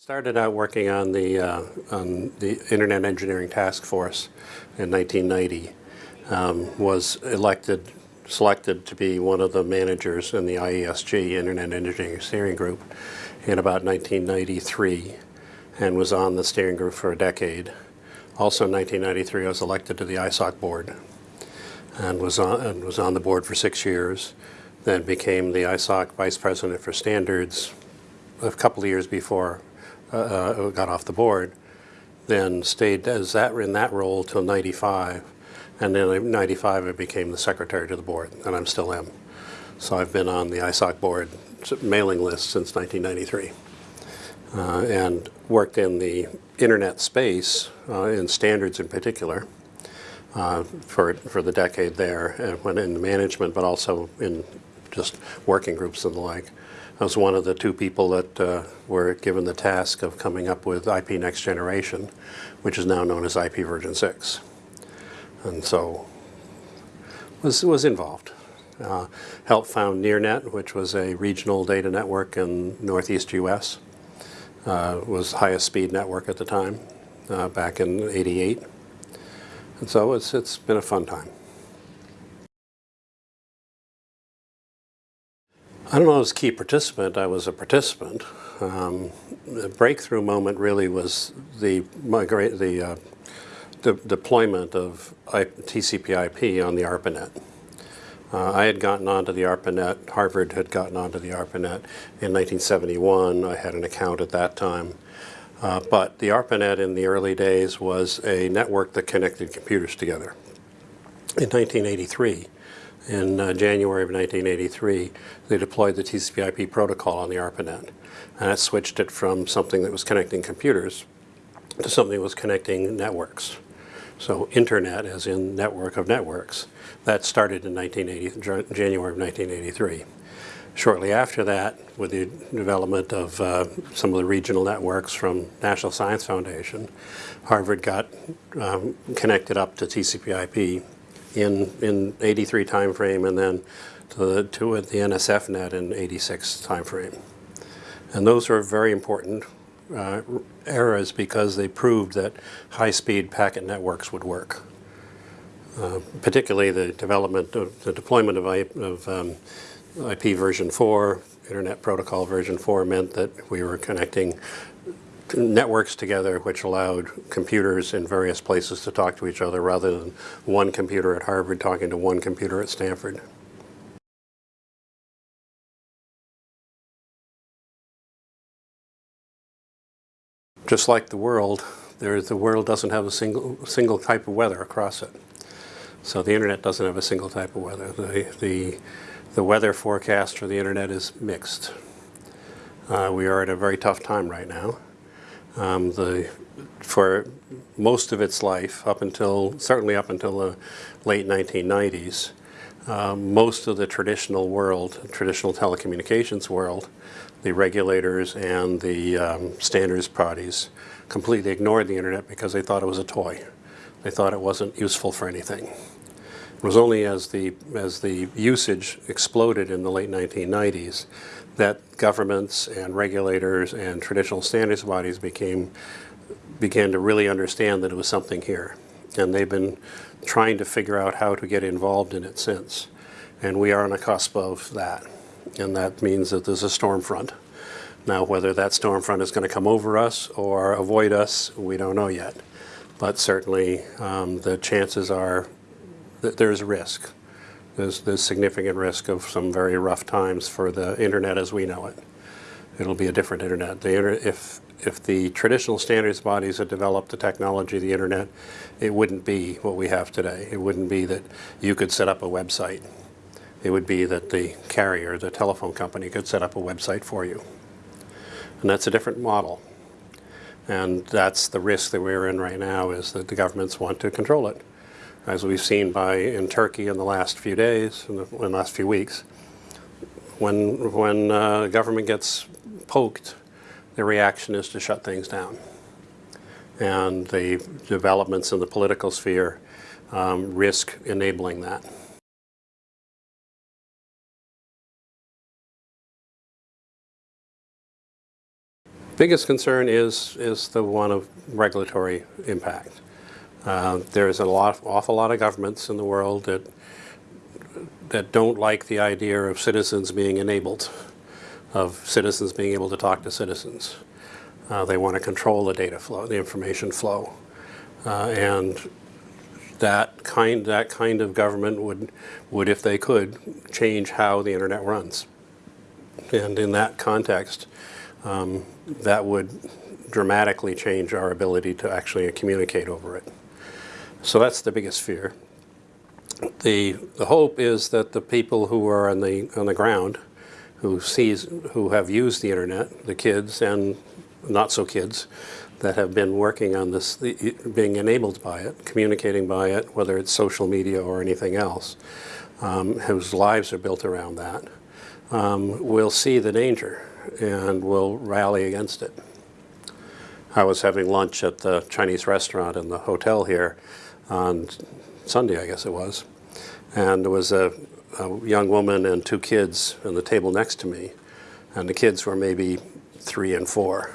Started out working on the, uh, on the Internet Engineering Task Force in 1990. Um, was elected, selected to be one of the managers in the IESG, Internet Engineering Steering Group, in about 1993 and was on the steering group for a decade. Also in 1993, I was elected to the ISOC board and was on, and was on the board for six years. Then became the ISOC Vice President for Standards a couple of years before uh, uh, got off the board. Then stayed as that in that role till 95. And then in 95, I became the secretary to the board, and I'm still am. So I've been on the ISOC board mailing list since 1993. Uh, and worked in the internet space, uh, in standards in particular, uh, for, for the decade there, and went into management, but also in just working groups and the like. I was one of the two people that uh, were given the task of coming up with IP Next Generation, which is now known as IP version 6. And so was, was involved. Uh, helped found NearNet, which was a regional data network in northeast U.S. Uh, was highest speed network at the time, uh, back in 88. And so it's, it's been a fun time. I don't know as key participant, I was a participant. Um, the breakthrough moment really was the, the uh, de deployment of TCP IP on the ARPANET. Uh, I had gotten onto the ARPANET, Harvard had gotten onto the ARPANET in 1971. I had an account at that time. Uh, but the ARPANET in the early days was a network that connected computers together. In 1983, in uh, January of 1983, they deployed the TCP IP protocol on the ARPANET. And that switched it from something that was connecting computers to something that was connecting networks. So internet as in network of networks. That started in 1980, January of 1983. Shortly after that, with the development of uh, some of the regional networks from National Science Foundation, Harvard got um, connected up to TCP IP in, in 83 timeframe and then to the, to the NSF net in 86 timeframe. And those are very important uh, eras because they proved that high-speed packet networks would work. Uh, particularly the development of the deployment of, I, of um, IP version 4, Internet Protocol version 4 meant that we were connecting networks together which allowed computers in various places to talk to each other rather than one computer at Harvard talking to one computer at Stanford. Just like the world, there, the world doesn't have a single, single type of weather across it. So the internet doesn't have a single type of weather. The, the, the weather forecast for the internet is mixed. Uh, we are at a very tough time right now. Um, the, for most of its life, up until, certainly up until the late 1990s, um, most of the traditional world, traditional telecommunications world, the regulators and the um, standards bodies completely ignored the internet because they thought it was a toy. They thought it wasn't useful for anything. Was only as the, as the usage exploded in the late 1990s that governments and regulators and traditional standards bodies became, began to really understand that it was something here. And they've been trying to figure out how to get involved in it since. And we are on the cusp of that and that means that there's a storm front. Now, whether that storm front is going to come over us or avoid us, we don't know yet. But certainly, um, the chances are that there's risk. There's, there's significant risk of some very rough times for the internet as we know it. It'll be a different internet. The inter if, if the traditional standards bodies had developed the technology of the internet, it wouldn't be what we have today. It wouldn't be that you could set up a website it would be that the carrier, the telephone company, could set up a website for you. And that's a different model. And that's the risk that we're in right now is that the governments want to control it. As we've seen by in Turkey in the last few days, in the, in the last few weeks, when, when uh, government gets poked, the reaction is to shut things down. And the developments in the political sphere um, risk enabling that. Biggest concern is, is the one of regulatory impact. Uh, there's a lot, awful lot of governments in the world that, that don't like the idea of citizens being enabled, of citizens being able to talk to citizens. Uh, they want to control the data flow, the information flow. Uh, and that kind, that kind of government would, would, if they could, change how the internet runs. And in that context, um, that would dramatically change our ability to actually communicate over it. So that's the biggest fear. The, the hope is that the people who are on the, on the ground, who, sees, who have used the internet, the kids and not so kids, that have been working on this, being enabled by it, communicating by it, whether it's social media or anything else, um, whose lives are built around that, um, will see the danger and will rally against it. I was having lunch at the Chinese restaurant in the hotel here on Sunday, I guess it was, and there was a, a young woman and two kids on the table next to me, and the kids were maybe three and four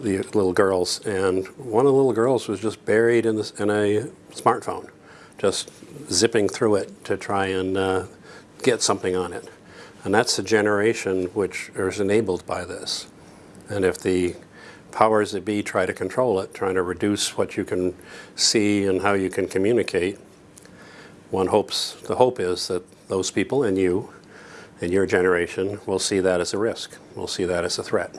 the little girls, and one of the little girls was just buried in, this, in a smartphone, just zipping through it to try and uh, get something on it. And that's the generation which is enabled by this. And if the powers that be try to control it, trying to reduce what you can see and how you can communicate, one hopes, the hope is that those people and you and your generation will see that as a risk, will see that as a threat.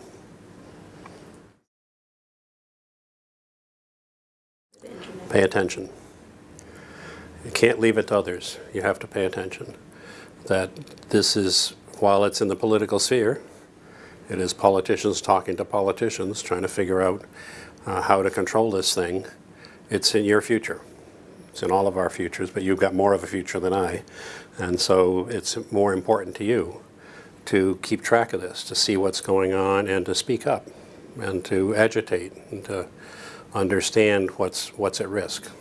Pay attention. You can't leave it to others. You have to pay attention. That this is, while it's in the political sphere, it is politicians talking to politicians, trying to figure out uh, how to control this thing. It's in your future. It's in all of our futures, but you've got more of a future than I. And so it's more important to you to keep track of this, to see what's going on and to speak up and to agitate and to understand what's, what's at risk.